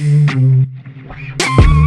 We'll be right back.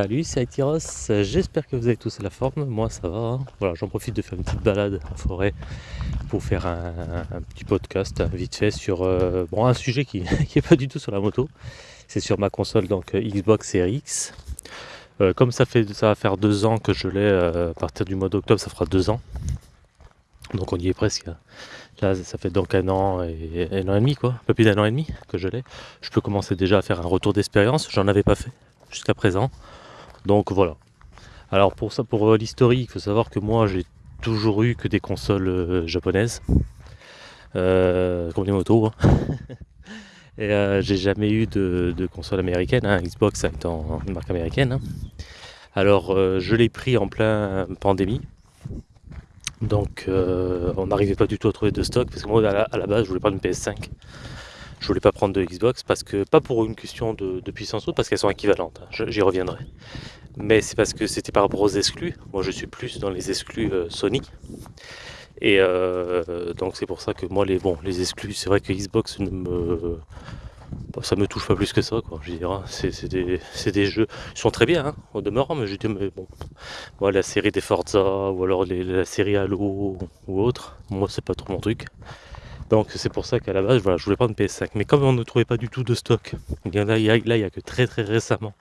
Salut, c'est Aitiros, j'espère que vous avez tous la forme, moi ça va. Hein. Voilà, j'en profite de faire une petite balade en forêt pour faire un, petit podcast vite fait sur euh, un sujet qui n'est pas du tout sur la moto. C'est sur ma console donc euh, Xbox Series X. Euh, comme ça fait ça va faire deux ans que je l'ai à partir du mois d'octobre, ça fera deux ans. Donc on y est presque. Là, ça fait donc un an et un an et demi quoi, un peu plus d'un an et demi que je l'ai. Je peux commencer déjà à faire un retour d'expérience, j'en avais pas fait jusqu'à présent. Donc voilà. Alors pour ça, pour euh, l'historique, il faut savoir que moi j'ai toujours eu que des consoles euh, japonaises, euh, comme les motos. Hein. Et j'ai jamais eu de, console américaine, hein. Xbox étant une marque américaine. Hein. Alors je l'ai pris en plein pandémie. Donc on n'arrivait pas du tout à trouver de stock parce que moi à la, base je voulais prendre une PS5. Je voulais pas prendre de Xbox parce que pas pour une question de, puissance ou parce qu'elles sont équivalentes. J'y reviendrai mais c'est parce que c'était par rapport aux exclus. Moi, je suis plus dans les exclus euh, Sony. Et euh, donc, c'est pour ça que moi, les, bon, les exclus, c'est vrai que Xbox ne me. Bah, ça me touche pas plus que ça, quoi. Je dirais, c'est des, des, jeux. Ils sont très bien, hein, au demeurant, mais je dis, mais bon. Moi, la série des Forza, ou alors la série Halo, ou autre, moi, c'est pas trop mon truc. Donc c'est pour ça qu'à la base, voilà, je voulais prendre une PS5. Mais comme on ne trouvait pas du tout de stock, là, il n'y a, que très très récemment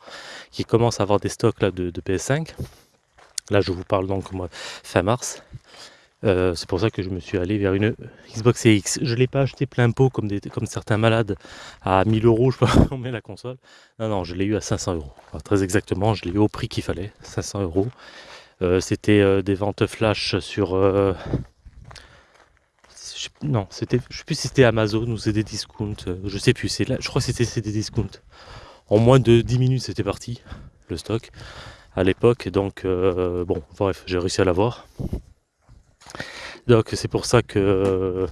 qui commence à avoir des stocks de, PS5. Là, je vous parle donc moi, fin mars. Euh, c'est pour ça que je me suis allé vers une Xbox X. Je ne l'ai pas acheté plein pot comme, certains malades à 1000 euros, je peux met la console. Non, non, je l'ai eu à 500 euros. très exactement, je l'ai eu au prix qu'il fallait, 500 euros. Euh, c'était euh, des ventes flash sur non, c'était, je sais plus si c'était Amazon ou c'était des discounts, euh, je sais plus, c'est là, je crois que c'était des discounts. En moins de 10 minutes, c'était parti, le stock, à l'époque, donc, euh, bon, bref, j'ai réussi à l'avoir. Donc, c'est pour ça que, euh,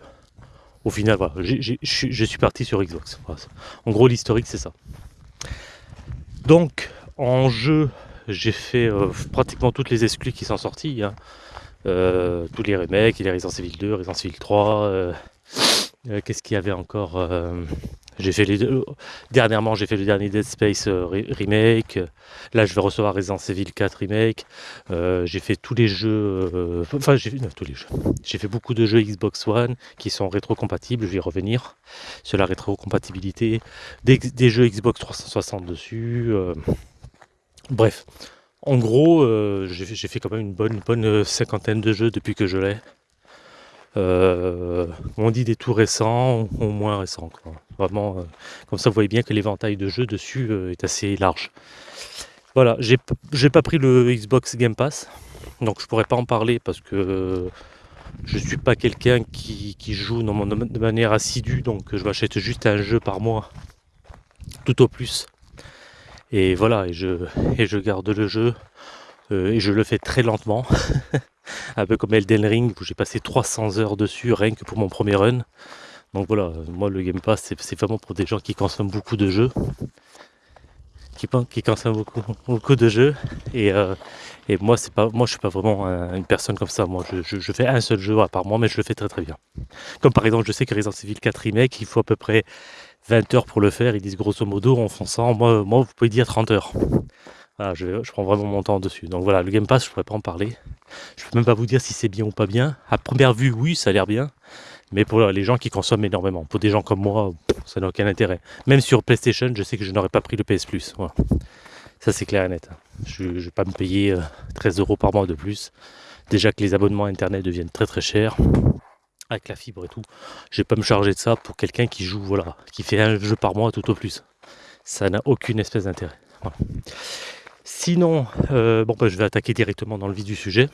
au final, voilà, je suis parti sur Xbox. En gros, l'historique, c'est ça. Donc, en jeu, j'ai fait pratiquement toutes les exclus qui sont sortis. Hein. Euh, tous les remakes, les Resident Evil 2, Resident Evil 3. Euh, euh, qu'est-ce qu'il y avait encore J'ai fait. Dernièrement, j'ai fait le dernier Dead Space remake. Là, je vais recevoir Resident Evil 4 remake. j'ai fait tous les jeux. enfin, j'ai tous les jeux. J'ai fait beaucoup de jeux Xbox One qui sont rétrocompatibles. Je vais y revenir sur la rétrocompatibilité des jeux Xbox 360 dessus. bref, en gros, euh, j'ai fait quand même une bonne, euh, cinquantaine de jeux depuis que je l'ai. Euh, on dit des tout récents ou moins récents. Vraiment, comme ça vous voyez bien que l'éventail de jeux dessus est assez large. Voilà, j'ai pas pris le Xbox Game Pass, donc je pourrais pas en parler parce que je suis pas quelqu'un qui, joue de manière assidue, donc je m'achète juste un jeu par mois, tout au plus. Et voilà, et je, garde le jeu. Euh, et je le fais très lentement. un peu comme Elden Ring, où j'ai passé 300 heures dessus, rien que pour mon premier run. Donc voilà, moi le Game Pass, c'est vraiment pour des gens qui consomment beaucoup de jeux. Qui, consomment beaucoup, de jeux. Et, euh, et moi, c'est pas, moi, je suis pas vraiment une personne comme ça. Moi, je, je, fais un seul jeu à part moi, mais je le fais très très bien. Comme par exemple, je sais que Resident Evil 4 Remake, il faut à peu près 20 heures pour le faire. Ils disent grosso modo en fonçant. Moi, moi vous pouvez dire 30 heures. je, prends vraiment mon temps dessus. Donc voilà, le Game Pass, je pourrais pas en parler. Je peux même pas vous dire si c'est bien ou pas bien. À première vue, oui, ça a l'air bien. Mais pour les gens qui consomment énormément, pour des gens comme moi, ça n'a aucun intérêt. Même sur PlayStation, je sais que je n'aurais pas pris le PS Plus. Ça, c'est clair et net. Je ne vais pas me payer 13 euh, euros par mois de plus. Déjà que les abonnements Internet deviennent très très chers avec la fibre et tout. Je vais pas me charger de ça pour quelqu'un qui joue, voilà, qui fait un jeu par mois tout au plus. Ça n'a aucune espèce d'intérêt. Sinon, euh, bon, bah, je vais attaquer directement dans le vif du sujet.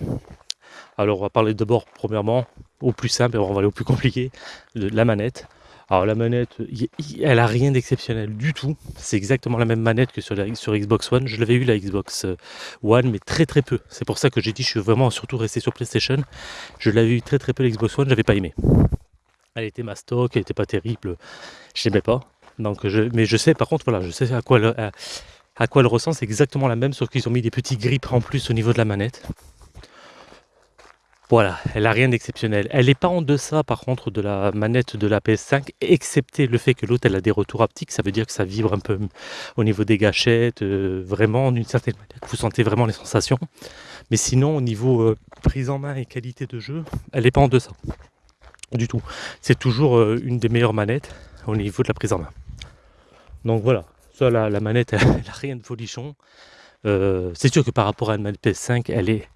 Alors, on va parler d'abord, premièrement, au plus simple, et on va aller au plus compliqué, de la manette. Alors la manette, elle a rien d'exceptionnel du tout. C'est exactement la même manette que sur, Xbox One. Je l'avais eu la Xbox euh, One, mais très très peu. C'est pour ça que j'ai dit je suis vraiment surtout resté sur PlayStation. Je l'avais eu très très peu la Xbox One, j'avais pas aimé. Elle était ma stock, elle était pas terrible, je n'aimais pas. Mais je sais par contre voilà, je sais à quoi elle, à, elle ressemble, c'est exactement la même, sauf qu'ils ont mis des petits grips en plus au niveau de la manette. Voilà, elle n'a rien d'exceptionnel. Elle n'est pas en deçà par contre de la manette de la PS5, excepté le fait que l'autre elle a des retours haptiques, ça veut dire que ça vibre un peu au niveau des gâchettes, euh, vraiment d'une certaine manière, vous sentez vraiment les sensations. Mais sinon au niveau euh, prise en main et qualité de jeu, elle n'est pas en deçà. Du tout. C'est toujours euh, une des meilleures manettes au niveau de la prise en main. Donc voilà, ça la, manette elle n'a rien de folichon. c'est sûr que par rapport à une manette PS5, elle est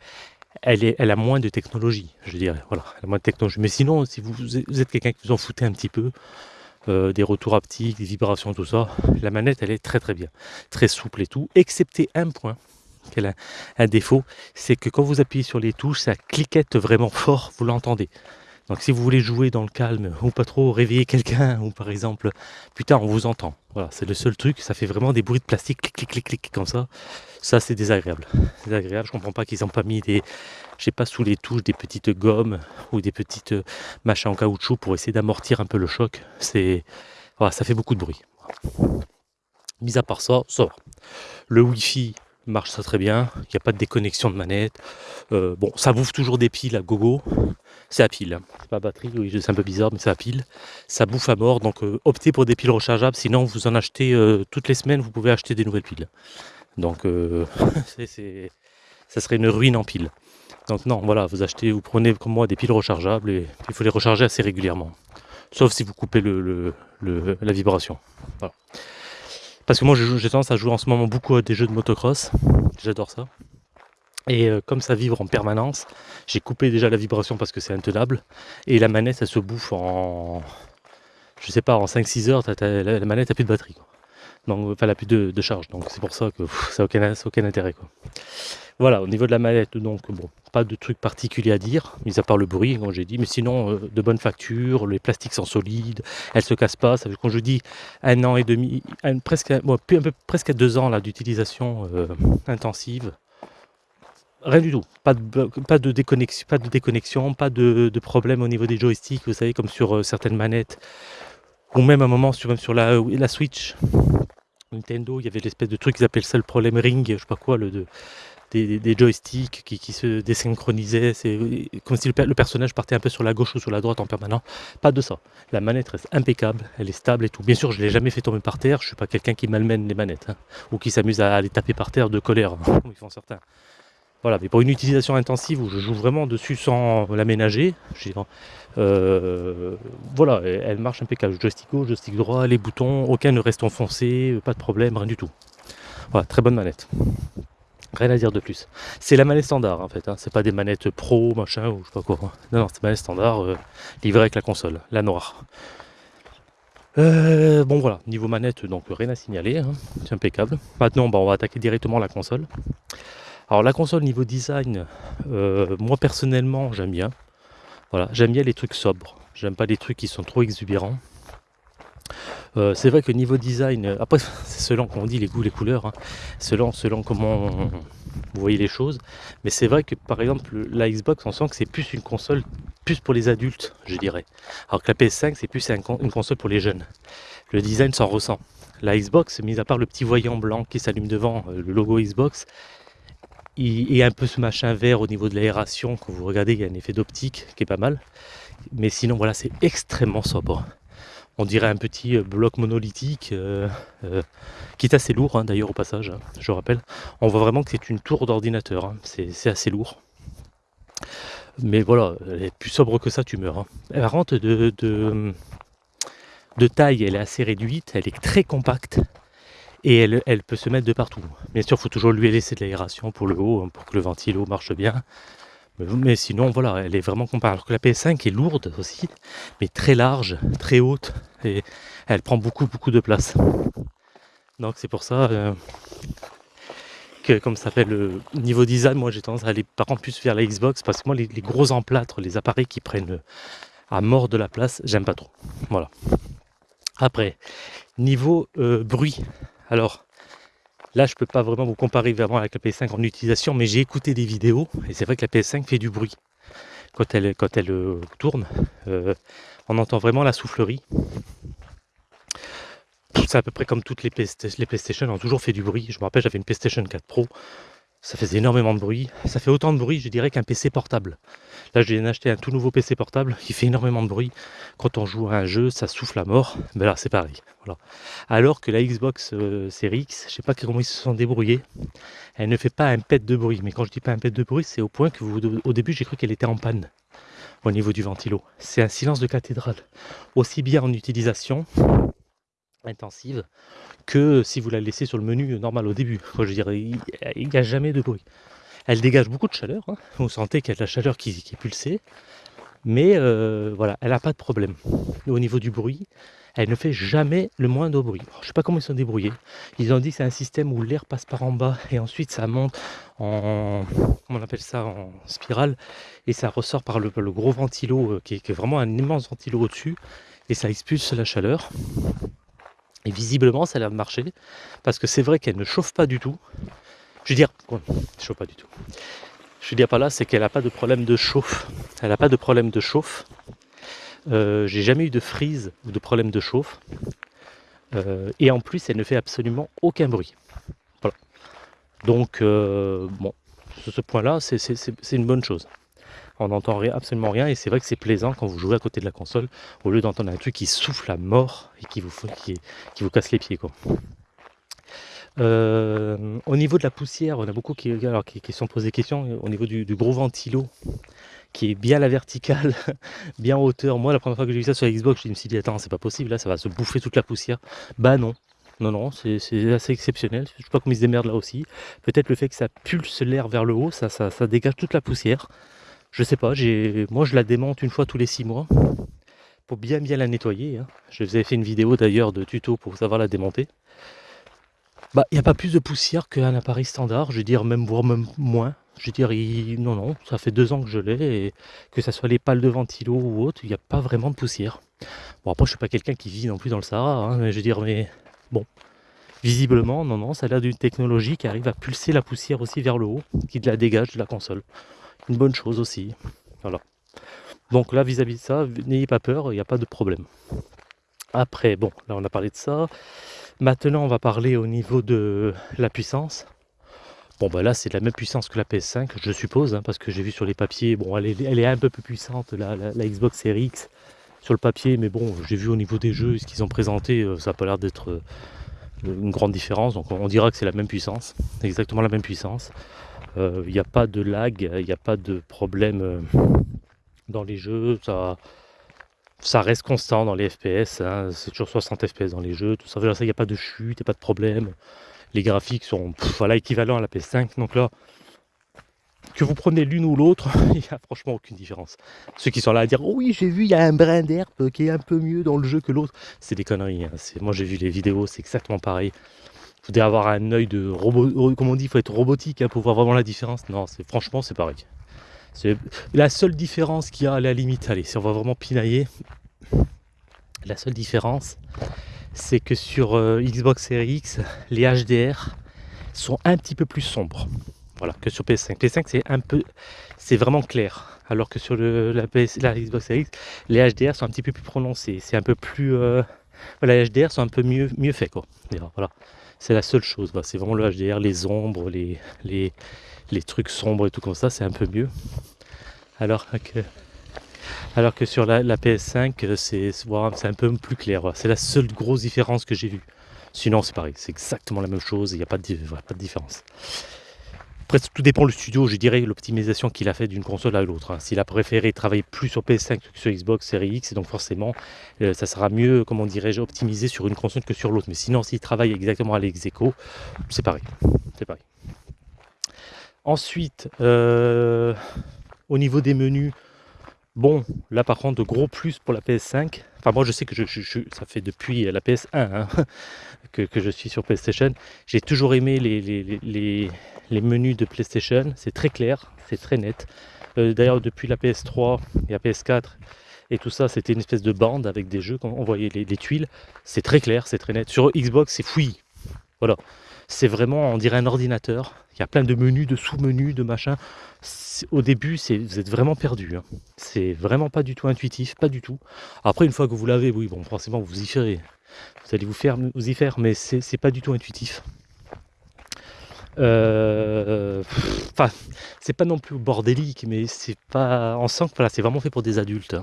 elle, a moins de technologie, je dirais. Voilà, moins de technologie. Mais sinon, si vous, êtes quelqu'un qui vous en foutez un petit peu, euh, des retours haptiques, des vibrations, tout ça, la manette, elle est très très bien, très souple et tout, excepté un point qu'elle a un défaut, c'est que quand vous appuyez sur les touches, ça cliquette vraiment fort, vous l'entendez. Donc si vous voulez jouer dans le calme ou pas trop réveiller quelqu'un ou par exemple, putain on vous entend. Voilà, c'est le seul truc, ça fait vraiment des bruits de plastique, clic clic clic clic comme ça. Ça c'est désagréable. Désagréable, je comprends pas qu'ils n'ont pas mis des, je sais pas sous les touches des petites gommes ou des petites euh, machins en caoutchouc pour essayer d'amortir un peu le choc. C'est ça fait beaucoup de bruit. Mis à part ça, ça va. Le Wi-Fi marche très bien, il n'y a pas de déconnexion de manette. Euh, bon, ça bouffe toujours des piles à gogo, c'est à pile, c'est pas batterie, oui, c'est un peu bizarre, mais c'est à pile. Ça bouffe à mort, donc euh, optez pour des piles rechargeables, sinon vous en achetez toutes les semaines, vous pouvez acheter des nouvelles piles. Donc ça serait une ruine en pile. Donc non, voilà, vous achetez, vous prenez comme moi des piles rechargeables et il faut les recharger assez régulièrement. Sauf si vous coupez la vibration. Parce que moi j'ai tendance à jouer en ce moment beaucoup à des jeux de motocross. J'adore ça. Et euh, comme ça vibre en permanence, j'ai coupé déjà la vibration parce que c'est intenable. Et la manette, elle se bouffe en, je sais pas, en 5-6 heures, la, manette n'a plus de batterie. Donc, enfin, n'a plus de, charge. Donc c'est pour ça que ça n'a aucun, intérêt. Quoi. Voilà, au niveau de la manette, donc bon, pas de truc particulier à dire, mis à part le bruit, comme j'ai dit, mais sinon, euh, de bonnes factures, les plastiques sont solides, elles se cassent pas. Ça veut quand je dis un an et demi, presque, un peu, presque deux ans d'utilisation euh, intensive, Rien du tout. Pas de, de déconnexion, pas de, déconnexion, pas de, problème au niveau des joysticks, vous savez, comme sur euh, certaines manettes. Ou même un moment, sur, même sur la Switch, Nintendo, il y avait l'espèce de truc qu'ils appellent ça le problème ring, je sais pas quoi, le, de, des, joysticks qui, se désynchronisaient. C'est comme si le, personnage partait un peu sur la gauche ou sur la droite en permanent. Pas de ça. La manette reste impeccable, elle est stable et tout. Bien sûr, je ne l'ai jamais fait tomber par terre. Je suis pas quelqu'un qui malmène les manettes hein, ou qui s'amuse à les taper par terre de colère, ils font certains. Voilà, mais pour une utilisation intensive où je joue vraiment dessus sans l'aménager, euh, voilà, elle marche impeccable. Joystick gauche, joystick droit, les boutons, aucun ne reste enfoncé, pas de problème, rien du tout. Voilà, très bonne manette. Rien à dire de plus. C'est la manette standard en fait, hein. c'est pas des manettes pro, machin, ou je sais pas quoi. Non, non, c'est manette standard euh, livrée avec la console, la noire. Euh, bon voilà, niveau manette, donc rien à signaler, hein. c'est impeccable. Maintenant, bah, on va attaquer directement la console. Alors la console niveau design, euh, moi personnellement j'aime bien. Voilà, j'aime bien les trucs sobres. J'aime pas les trucs qui sont trop exubérants. Euh, c'est vrai que niveau design, euh, après c'est selon qu'on dit les goûts, les couleurs, hein. selon, selon comment vous voyez les choses. Mais c'est vrai que par exemple la Xbox, on sent que c'est plus une console plus pour les adultes, je dirais. Alors que la PS5, c'est plus une console pour les jeunes. Le design s'en ressent. La Xbox, mis à part le petit voyant blanc qui s'allume devant, le logo Xbox, et un peu ce machin vert au niveau de l'aération, quand vous regardez, il y a un effet d'optique qui est pas mal. Mais sinon, voilà, c'est extrêmement sobre. On dirait un petit euh, bloc monolithique euh, euh, qui est assez lourd, hein, d'ailleurs, au passage, hein, je rappelle. On voit vraiment que c'est une tour d'ordinateur, hein. c'est assez lourd. Mais voilà, elle est plus sobre que ça, tu meurs. Elle rentre de, de, de taille, elle est assez réduite, elle est très compacte et elle, peut se mettre de partout. Bien sûr, il faut toujours lui laisser de l'aération pour le haut, hein, pour que le ventilo marche bien. Mais, sinon, voilà, elle est vraiment comparable. Alors que la PS5 est lourde aussi, mais très large, très haute, et elle prend beaucoup, beaucoup de place. Donc c'est pour ça euh, que, comme ça fait le niveau design, moi j'ai tendance à aller par contre plus vers la Xbox, parce que moi les, gros emplâtres, les appareils qui prennent à mort de la place, j'aime pas trop. Voilà. Après, niveau euh, bruit, alors là je peux pas vraiment vous comparer vraiment avec la PS5 en utilisation, mais j'ai écouté des vidéos et c'est vrai que la PS5 fait du bruit quand elle, euh, tourne. Euh, on entend vraiment la soufflerie. C'est à peu près comme toutes les, les PlayStation ont toujours fait du bruit. Je me rappelle, j'avais une PlayStation 4 Pro ça faisait énormément de bruit. Ça fait autant de bruit, je dirais, qu'un PC portable. Là, je viens d'acheter un tout nouveau PC portable qui fait énormément de bruit. Quand on joue à un jeu, ça souffle à mort. Ben là, c'est pareil. Alors que la Xbox euh, Series X, je sais pas comment ils se sont débrouillés. Elle ne fait pas un pet de bruit. Mais quand je dis pas un pet de bruit, c'est au point que vous, au début, j'ai cru qu'elle était en panne au niveau du ventilo. C'est un silence de cathédrale. Aussi bien en utilisation intensive que si vous la laissez sur le menu normal au début. je dirais, il n'y a jamais de bruit. Elle dégage beaucoup de chaleur, hein. vous sentez qu'il y a de la chaleur qui, est pulsée, mais euh, voilà, elle n'a pas de problème. Au niveau du bruit, elle ne fait jamais le moindre bruit. je ne sais pas comment ils sont débrouillés. Ils ont dit que c'est un système où l'air passe par en bas et ensuite ça monte en, on appelle ça, en spirale et ça ressort par le, gros ventilo euh, qui est, qui est vraiment un immense ventilo au-dessus et ça expulse la chaleur. Et visiblement, ça a marcher, parce que c'est vrai qu'elle ne chauffe pas du tout. Je veux dire, chauffe pas du tout. Je veux dire pas là, c'est qu'elle n'a pas de problème de chauffe. Elle n'a pas de problème de chauffe. Euh, j'ai jamais eu de frise ou de problème de chauffe. Euh, et en plus, elle ne fait absolument aucun bruit. Voilà. Donc, euh, bon, sur ce point-là, c'est une bonne chose on n'entend absolument rien et c'est vrai que c'est plaisant quand vous jouez à côté de la console au lieu d'entendre un truc qui souffle à mort et qui vous, qui, casse les pieds. Quoi. Euh, au niveau de la poussière, on a beaucoup qui, alors, qui, qui sont posés des questions au niveau du, gros ventilo qui est bien à la verticale, bien en hauteur. Moi, la première fois que j'ai vu ça sur Xbox, je me suis dit, attends, c'est pas possible, là, ça va se bouffer toute la poussière. Bah non, non, non, c'est assez exceptionnel. Je sais pas comment ils se démerdent là aussi. Peut-être le fait que ça pulse l'air vers le haut, ça, ça, dégage toute la poussière. Je sais pas, moi je la démonte une fois tous les six mois pour bien bien la nettoyer. Hein. Je vous avais fait une vidéo d'ailleurs de tuto pour savoir la démonter. Bah, il n'y a pas plus de poussière qu'un appareil standard, je veux dire même voire même moins. Je veux dire, non, non, ça fait deux ans que je l'ai, et que ce soit les pales de ventilo ou autre, il n'y a pas vraiment de poussière. Bon, après, je suis pas quelqu'un qui vit non plus dans le Sahara, hein, mais je veux dire, mais bon, visiblement, non, non, ça a l'air d'une technologie qui arrive à pulser la poussière aussi vers le haut, qui la dégage de la console une bonne chose aussi. Voilà. Donc là, vis-à-vis de ça, n'ayez pas peur, il n'y a pas de problème. Après, bon, là on a parlé de ça. Maintenant, on va parler au niveau de la puissance. Bon, bah là, c'est la même puissance que la PS5, je suppose, hein, parce que j'ai vu sur les papiers, bon, elle est, un peu plus puissante, la, la, Xbox Series X, sur le papier, mais bon, j'ai vu au niveau des jeux, ce qu'ils ont présenté, euh, ça n'a pas l'air d'être euh, une grande différence, donc on dira que c'est la même puissance, exactement la même puissance. Il euh, n'y a pas de lag, il n'y a pas de problème euh, dans les jeux. Ça, reste constant dans les FPS. Hein. c'est toujours 60 FPS dans les jeux. Tout ça, il n'y a pas de chute, il n'y a pas de problème. Les graphiques sont voilà, équivalents à la PS5. Donc là, que vous prenez l'une ou l'autre, il n'y a franchement aucune différence. Ceux qui sont là à dire oui j'ai vu il y a un brin d'herbe qui est un peu mieux dans le jeu que l'autre, c'est des conneries. Hein. Moi j'ai vu les vidéos, c'est exactement pareil faut avoir un œil de robot, comme on dit, il faut être robotique hein, pour voir vraiment la différence. Non, c'est franchement c'est pareil. La seule différence qu'il y a à la limite, allez, si on va vraiment pinailler, la seule différence, c'est que sur euh, Xbox Series X, les HDR sont un petit peu plus sombres. Voilà, que sur PS5. PS5 c'est un peu, c'est vraiment clair. Alors que sur la, Xbox Series X, les HDR sont un petit peu plus prononcés. C'est un peu plus, euh, les HDR sont un peu mieux, mieux faits quoi. Voilà. C'est la seule chose. C'est vraiment le HDR, les ombres, les, trucs sombres et tout comme ça, c'est un peu mieux. Alors que, alors que sur la, PS5, c'est un peu plus clair. C'est la seule grosse différence que j'ai vue. Sinon, c'est pareil, c'est exactement la même chose, il n'y a pas de différence. Tout dépend du studio, je dirais, l'optimisation qu'il a fait d'une console à l'autre. Hein. S'il a préféré travailler plus sur PS5 que sur Xbox Series X, donc forcément, euh, ça sera mieux, comment dirais-je, optimisé sur une console que sur l'autre. Mais sinon, s'il travaille exactement à l'ex c'est pareil. C'est pareil. Ensuite, euh, au niveau des menus, Bon, là par contre, gros plus pour la PS5. Enfin, moi je sais que je, ça fait depuis la PS1 hein, que, je suis sur PlayStation. J'ai toujours aimé les, les, menus de PlayStation. C'est très clair, c'est très net. Euh, d'ailleurs, depuis la PS3 et la PS4, Et tout ça, c'était une espèce de bande avec des jeux, quand on voyait les, tuiles, c'est très clair, c'est très net. Sur Xbox, c'est fouillis. Voilà. C'est vraiment, on dirait un ordinateur. Il y a plein de menus, de sous-menus, de machins. Au début, vous êtes vraiment perdu. Hein. C'est vraiment pas du tout intuitif, pas du tout. Après, une fois que vous l'avez, oui, bon, forcément, vous y ferez. Vous allez vous, faire, vous y faire, mais c'est pas du tout intuitif. Euh, enfin, c'est pas non plus bordélique, mais c'est pas. On sent voilà, c'est vraiment fait pour des adultes.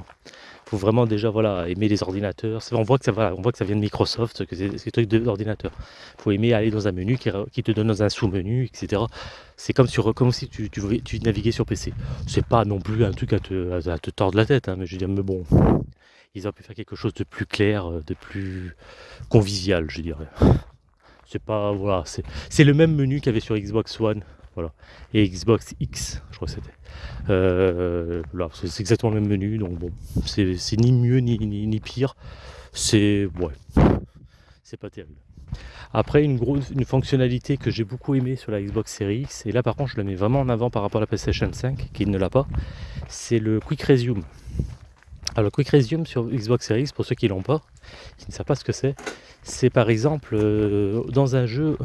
Faut vraiment déjà voilà aimer les ordinateurs. On voit que ça on voit que ça vient de Microsoft, que c'est des trucs d'ordinateur. Faut aimer aller dans un menu qui, te donne dans un sous-menu, etc. C'est comme, sur, comme si tu, tu, naviguais sur PC. C'est pas non plus un truc à te, tordre la tête, hein, mais je veux dire, mais bon, ils auraient pu faire quelque chose de plus clair, de plus convivial, je dirais. C'est pas voilà, c'est le même menu qu'il avait sur Xbox One, voilà, et Xbox X, je crois que c'était. Euh, c'est exactement le même menu, donc bon, c'est ni mieux ni, ni, pire. C'est ouais, c'est pas terrible. Après, une, grosse, une fonctionnalité que j'ai beaucoup aimé sur la Xbox Series X, et là par contre je la mets vraiment en avant par rapport à la PlayStation 5, qui ne l'a pas, c'est le Quick Resume. Alors, Quick Resume sur Xbox Series X, pour ceux qui l'ont pas, qui ne savent pas ce que c'est, c'est par exemple euh, dans un jeu,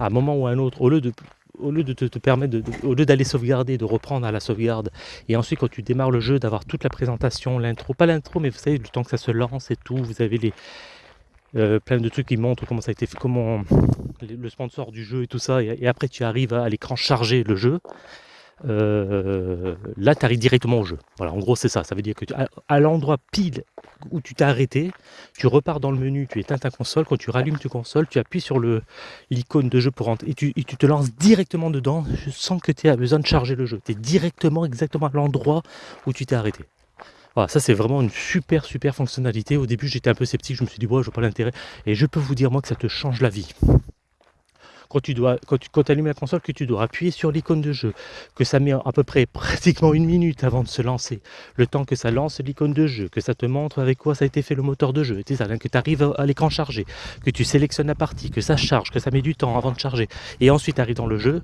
à un moment ou à un autre, au lieu de, te, permettre, au lieu d'aller sauvegarder, de reprendre à la sauvegarde, et ensuite quand tu démarres le jeu, d'avoir toute la présentation, l'intro, pas l'intro, mais vous savez, le temps que ça se lance et tout, vous avez les, euh, plein de trucs qui montrent comment ça a été fait, comment le sponsor du jeu et tout ça, et, et après tu arrives à, l'écran charger le jeu. Euh, là, tu arrives directement au jeu. Voilà, en gros, c'est ça. Ça veut dire que à, l'endroit pile où tu t'es arrêté, tu repars dans le menu, tu éteins ta console. Quand tu rallumes ta console, tu appuies sur l'icône de jeu pour rentrer et tu, tu, te lances directement dedans sans que tu aies besoin de charger le jeu. Tu es directement, exactement à l'endroit où tu t'es arrêté. Voilà, ça c'est vraiment une super super fonctionnalité. Au début j'étais un peu sceptique, je me suis dit, ouais, je vois pas l'intérêt. Et je peux vous dire moi que ça te change la vie quand tu dois, quand tu allumes la console, que tu dois appuyer sur l'icône de jeu, que ça met à peu près pratiquement une minute avant de se lancer, le temps que ça lance l'icône de jeu, que ça te montre avec quoi ça a été fait le moteur de jeu, ça, que tu arrives à l'écran chargé, que tu sélectionnes la partie, que ça charge, que ça met du temps avant de charger, et ensuite tu arrives dans le jeu,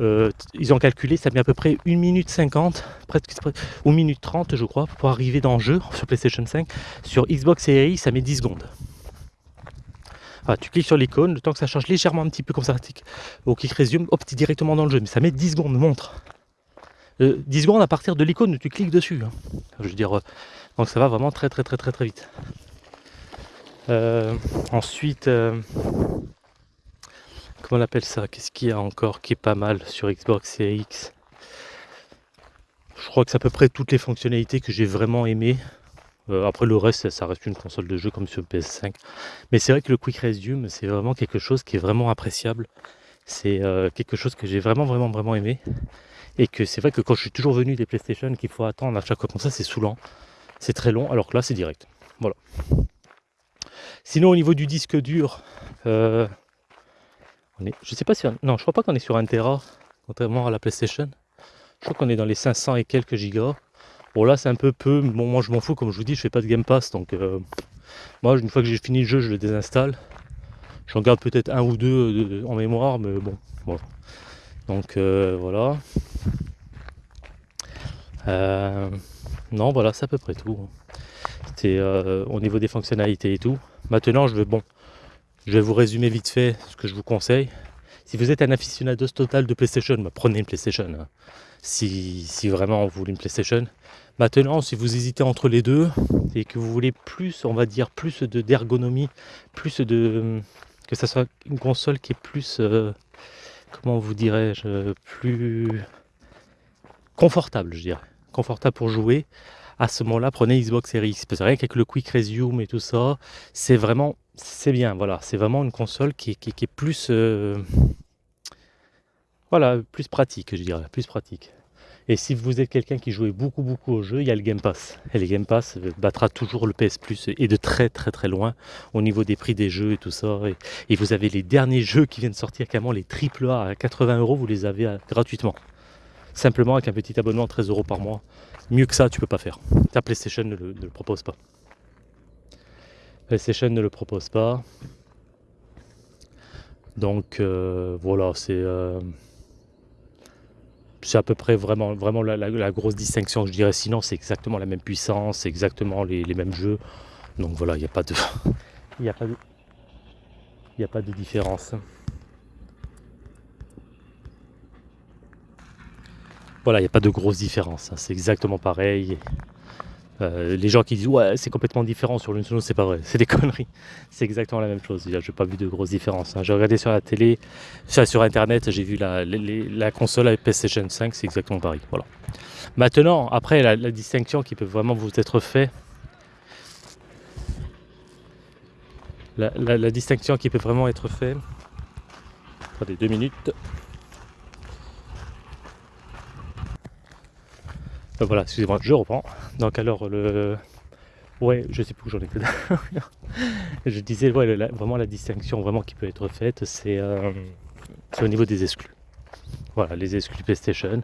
euh, ils ont calculé, ça met à peu près 1 minute 50, presque, ou minute 30 je crois, pour arriver dans le jeu sur PlayStation 5. Sur Xbox Series, ça met 10 secondes tu cliques sur l'icône, le temps que ça change légèrement un petit peu comme ça, au clic résume, hop, directement dans le jeu, mais ça met 10 secondes, montre. 10 euh, secondes à partir de l'icône où tu cliques dessus. Hein. Je veux dire, euh, donc ça va vraiment très très très très très vite. Euh, ensuite, comment on appelle ça? Qu'est-ce qu'il y a encore qui est pas mal sur Xbox Series X? Je crois que c'est à peu près toutes les fonctionnalités que j'ai vraiment aimées. Euh, après le reste, ça, reste une console de jeu comme sur PS5. Mais c'est vrai que le Quick Resume, c'est vraiment quelque chose qui est vraiment appréciable. C'est euh, quelque chose que j'ai vraiment, vraiment, vraiment aimé. Et que c'est vrai que quand je suis toujours venu des PlayStation qu'il faut attendre à chaque fois comme ça, c'est saoulant. C'est très long, alors que là, c'est direct. Voilà. Sinon, au niveau du disque dur, euh, on est, je sais pas si... non, je crois pas qu'on est sur un Tera, contrairement à la PlayStation. Je crois qu'on est dans les 500 et quelques gigas. Bon là c'est un peu peu, bon moi je m'en fous comme je vous dis, je fais pas de Game Pass donc euh, moi une fois que j'ai fini le jeu je le désinstalle. J'en garde peut-être un ou deux euh, en mémoire mais bon voilà. Donc euh, voilà. non voilà c'est à peu près tout. C'est au niveau des fonctionnalités et tout. Maintenant je vais bon je vais vous résumer vite fait ce que je vous conseille. Si vous êtes un aficionado total de PlayStation, bah, prenez une PlayStation. Hein. Si, si, vraiment vous voulez une PlayStation. Maintenant, si vous hésitez entre les deux et que vous voulez plus, on va dire, plus d'ergonomie, plus de. que ça soit une console qui est plus. Euh, comment vous dirais-je Plus. confortable, je dirais. Confortable pour jouer. À ce moment-là, prenez Xbox Series X. C'est vrai qu'avec le Quick Resume et tout ça, c'est vraiment. C'est bien, voilà. C'est vraiment une console qui, est plus. Euh, voilà, plus pratique, je dirais. Plus pratique. Et si vous êtes quelqu'un qui jouait beaucoup beaucoup au jeu, il y a le Game Pass. Et le Game Pass battra toujours le PS Plus et de très très très loin au niveau des prix des jeux et tout ça. Et, vous avez les derniers jeux qui viennent sortir, carrément les AAA à 80 euros, vous les avez gratuitement. Simplement avec un petit abonnement 13 euros par mois. Mieux que ça, tu peux pas faire. Ta PlayStation ne le, propose pas. PlayStation ne le propose pas. Donc euh, voilà, c'est. Euh, c'est à peu près vraiment, la, grosse distinction, je dirais. Sinon, c'est exactement la même puissance, exactement les, mêmes jeux. Donc voilà, il n'y a pas de. Il n'y a pas de. Il n'y a pas de différence. Voilà, il n'y a pas de grosse différence. Hein. C'est exactement pareil. Euh, les gens qui disent ouais c'est complètement différent sur l'une c'est pas vrai, c'est des conneries. C'est exactement la même chose. Je n'ai pas vu de grosses différences. Hein. J'ai regardé sur la télé, sur, internet, j'ai vu la, la, console avec PlayStation 5, c'est exactement pareil. Voilà. Maintenant, après la, distinction qui peut vraiment vous être faite, la, distinction qui peut vraiment être faite. Attendez deux minutes. Euh, voilà, excusez-moi, je reprends. Donc alors le. Ouais, je sais plus où j'en ai que Je disais, ouais, vraiment la distinction vraiment qui peut être faite, euh, c'est au niveau des exclus. Voilà, les exclus PlayStation.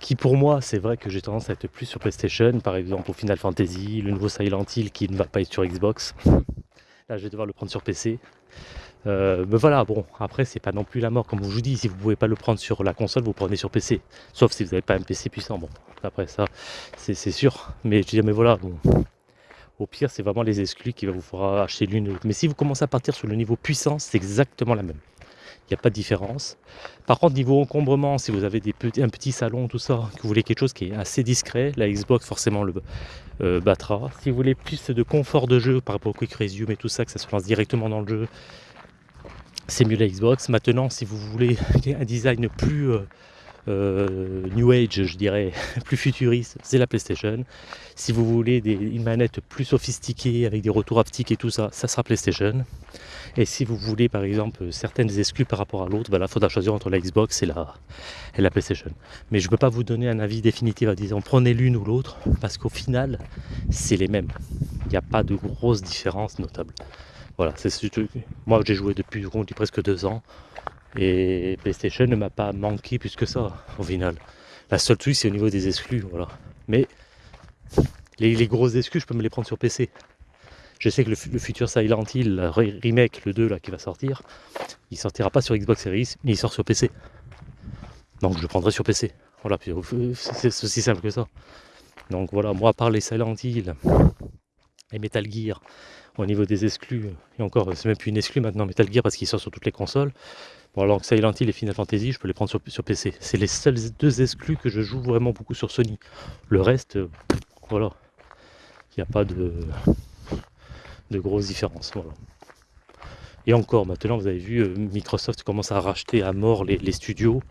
Qui pour moi, c'est vrai que j'ai tendance à être plus sur PlayStation, par exemple au Final Fantasy, le nouveau Silent Hill qui ne va pas être sur Xbox. Là, je vais devoir le prendre sur PC. Euh, mais voilà, bon, après, c'est pas non plus la mort. Comme je vous dis, si vous pouvez pas le prendre sur la console, vous prenez sur PC. Sauf si vous n'avez pas un PC puissant. Bon, après ça, c'est sûr. Mais je dis, mais voilà, bon. Au pire, c'est vraiment les exclus qui va vous faire acheter l'une ou l'autre. Mais si vous commencez à partir sur le niveau puissance, c'est exactement la même. Il n'y a pas de différence. Par contre, niveau encombrement, si vous avez des petits, un petit salon, tout ça, que vous voulez quelque chose qui est assez discret, la Xbox forcément le euh, battra. Si vous voulez plus de confort de jeu par rapport au Quick Resume et tout ça, que ça se lance directement dans le jeu, c'est mieux la Xbox. Maintenant, si vous voulez un design plus euh, euh, New Age, je dirais, plus futuriste, c'est la PlayStation. Si vous voulez des, une manette plus sophistiquée avec des retours haptiques et tout ça, ça sera PlayStation. Et si vous voulez par exemple certaines exclus par rapport à l'autre, ben là il faudra choisir entre la Xbox et la, et la PlayStation. Mais je ne peux pas vous donner un avis définitif en disant prenez l'une ou l'autre, parce qu'au final, c'est les mêmes. Il n'y a pas de grosse différence notable. Voilà, c'est moi j'ai joué depuis presque deux ans et PlayStation ne m'a pas manqué plus que ça au final. La seule truc c'est au niveau des exclus, voilà. Mais les, grosses exclus je peux me les prendre sur PC. Je sais que le, futur Silent Hill, remake, le 2 là qui va sortir, il sortira pas sur Xbox Series, mais il sort sur PC. Donc je le prendrai sur PC. Voilà, c'est aussi simple que ça. Donc voilà, moi à part les Silent Hill et Metal Gear, au niveau des exclus, et encore, c'est même plus une exclue maintenant Metal Gear parce qu'il sort sur toutes les consoles. Bon, alors que Silent Hill et Final Fantasy, je peux les prendre sur, PC. C'est les seuls deux exclus que je joue vraiment beaucoup sur Sony. Le reste, euh, voilà, il n'y a pas de, de grosses différences. Et encore, maintenant, vous avez vu, euh, Microsoft commence à racheter à mort les, studios.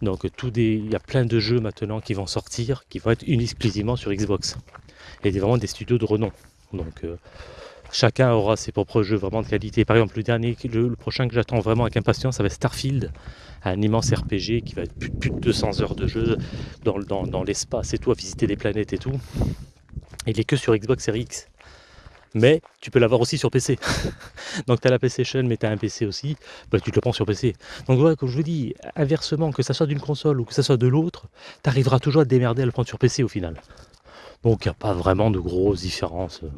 Donc, tout des, il y a plein de jeux maintenant qui vont sortir, qui vont être exclusivement sur Xbox. Et vraiment des studios de renom. Donc, euh, chacun aura ses propres jeux vraiment de qualité. Par exemple, le dernier, le, prochain que j'attends vraiment avec impatience, ça va être Starfield, un immense RPG qui va être plus, de 200 heures de jeu dans, l'espace et tout, à visiter des planètes et tout. Il est que sur Xbox Series X. Mais tu peux l'avoir aussi sur PC. Donc tu as la PlayStation, mais tu as un PC aussi, bah, tu te le prends sur PC. Donc voilà, comme je vous dis, inversement, que ça soit d'une console ou que ça soit de l'autre, tu arriveras toujours à te démerder à le prendre sur PC au final. Donc il n'y a pas vraiment de grosses différences.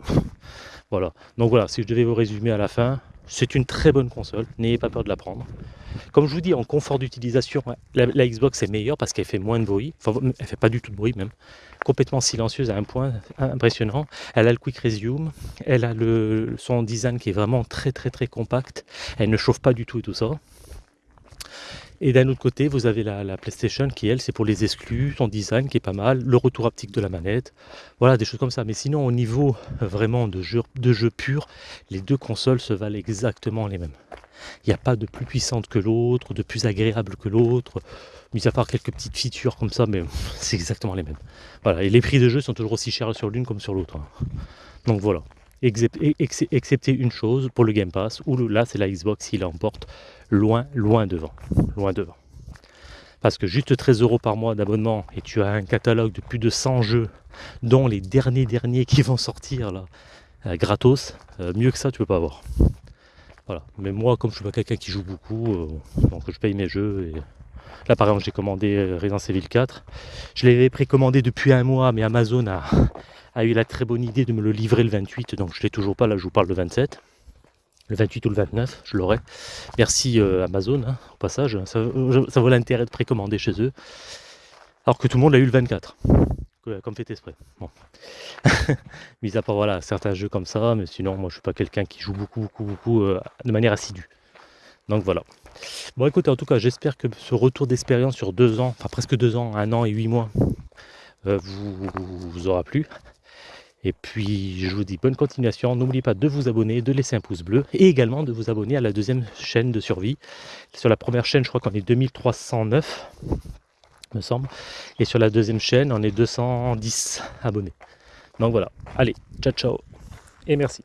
Voilà. Donc voilà, si je devais vous résumer à la fin, c'est une très bonne console, n'ayez pas peur de la prendre. Comme je vous dis, en confort d'utilisation, la, Xbox est meilleure parce qu'elle fait moins de bruit, enfin elle fait pas du tout de bruit même, complètement silencieuse à un point impressionnant. Elle a le Quick Resume, elle a le, son design qui est vraiment très très très compact, elle ne chauffe pas du tout et tout ça. Et d'un autre côté, vous avez la, PlayStation qui, elle, c'est pour les exclus, son design qui est pas mal, le retour haptique de la manette, voilà, des choses comme ça. Mais sinon, au niveau vraiment de jeu, de jeu pur, les deux consoles se valent exactement les mêmes. Il n'y a pas de plus puissante que l'autre, de plus agréable que l'autre, mis à part quelques petites features comme ça, mais c'est exactement les mêmes. Voilà, et les prix de jeu sont toujours aussi chers sur l'une comme sur l'autre. Hein. Donc voilà excepté une chose pour le Game Pass, où là c'est la Xbox qui l'emporte loin, loin devant. Loin devant. Parce que juste 13 euros par mois d'abonnement et tu as un catalogue de plus de 100 jeux, dont les derniers derniers qui vont sortir là, euh, gratos, euh, mieux que ça tu peux pas avoir. Voilà. Mais moi, comme je suis pas quelqu'un qui joue beaucoup, euh, donc je paye mes jeux. Et... Là par exemple j'ai commandé Resident Evil 4. Je l'avais précommandé depuis un mois, mais Amazon a, a eu la très bonne idée de me le livrer le 28, donc je ne l'ai toujours pas, là je vous parle de 27. le 28 ou le 29, je l'aurai. Merci euh, Amazon, hein, au passage, ça, ça vaut l'intérêt de précommander chez eux. Alors que tout le monde l'a eu le 24, comme fait exprès. Bon. Mis à part voilà, certains jeux comme ça, mais sinon moi je suis pas quelqu'un qui joue beaucoup, beaucoup, beaucoup euh, de manière assidue. Donc voilà. Bon écoutez, en tout cas, j'espère que ce retour d'expérience sur deux ans, enfin presque deux ans, un an et huit mois, euh, vous, vous aura plu. Et puis je vous dis bonne continuation, n'oubliez pas de vous abonner, de laisser un pouce bleu et également de vous abonner à la deuxième chaîne de survie. Sur la première chaîne, je crois qu'on est 2309, me semble. Et sur la deuxième chaîne, on est 210 abonnés. Donc voilà, allez, ciao ciao et merci.